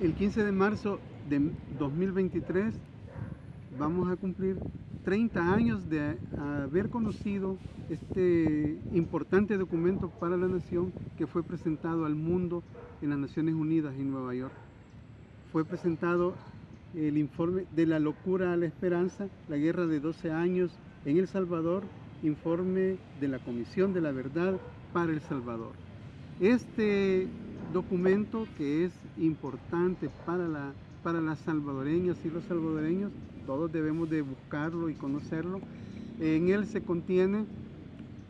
El 15 de marzo de 2023 vamos a cumplir 30 años de haber conocido este importante documento para la nación que fue presentado al mundo en las Naciones Unidas en Nueva York. Fue presentado el informe de la locura a la esperanza, la guerra de 12 años en El Salvador, informe de la Comisión de la Verdad para El Salvador. Este documento que es importante para, la, para las salvadoreñas y los salvadoreños, todos debemos de buscarlo y conocerlo. En él se contiene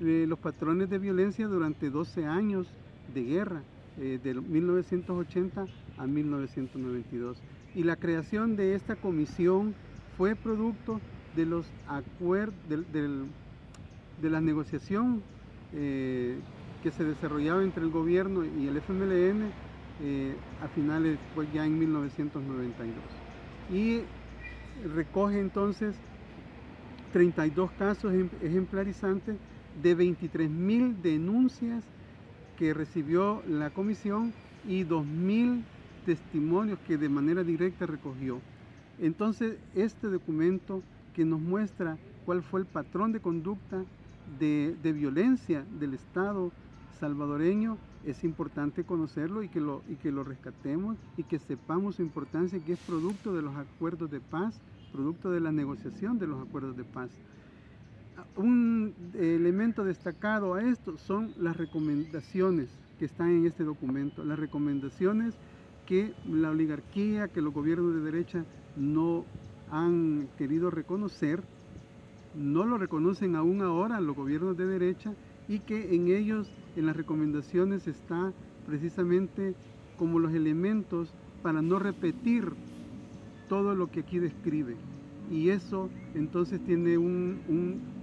eh, los patrones de violencia durante 12 años de guerra, eh, de 1980 a 1992. Y la creación de esta comisión fue producto de los acuerdos, de la negociación eh, que se desarrollaba entre el gobierno y el FMLN eh, a finales, pues ya en 1992. Y recoge entonces 32 casos ejemplarizantes de 23 mil denuncias que recibió la comisión y 2.000 testimonios que de manera directa recogió. Entonces, este documento que nos muestra cuál fue el patrón de conducta de, violencia del Estado salvadoreño, es importante conocerlo y que, lo, y que lo rescatemos y que sepamos su importancia, que es producto de los acuerdos de paz, producto de la negociación de los acuerdos de paz. Un elemento destacado a esto son las recomendaciones que están en este documento, las recomendaciones que la oligarquía, que los gobiernos de derecha no han querido reconocer, no lo reconocen aún ahora los gobiernos de derecha y que en ellos, en las recomendaciones está precisamente como los elementos para no repetir todo lo que aquí describe. Y eso entonces tiene un,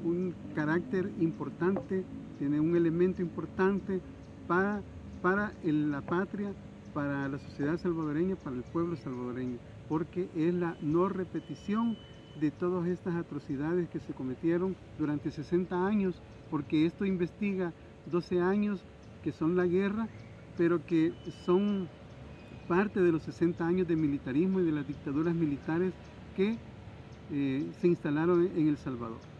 un carácter importante, tiene un elemento importante para, para la patria, para la sociedad salvadoreña, para el pueblo salvadoreño, porque es la no repetición de todas estas atrocidades que se cometieron durante 60 años, porque esto investiga 12 años que son la guerra, pero que son parte de los 60 años de militarismo y de las dictaduras militares que eh, se instalaron en El Salvador.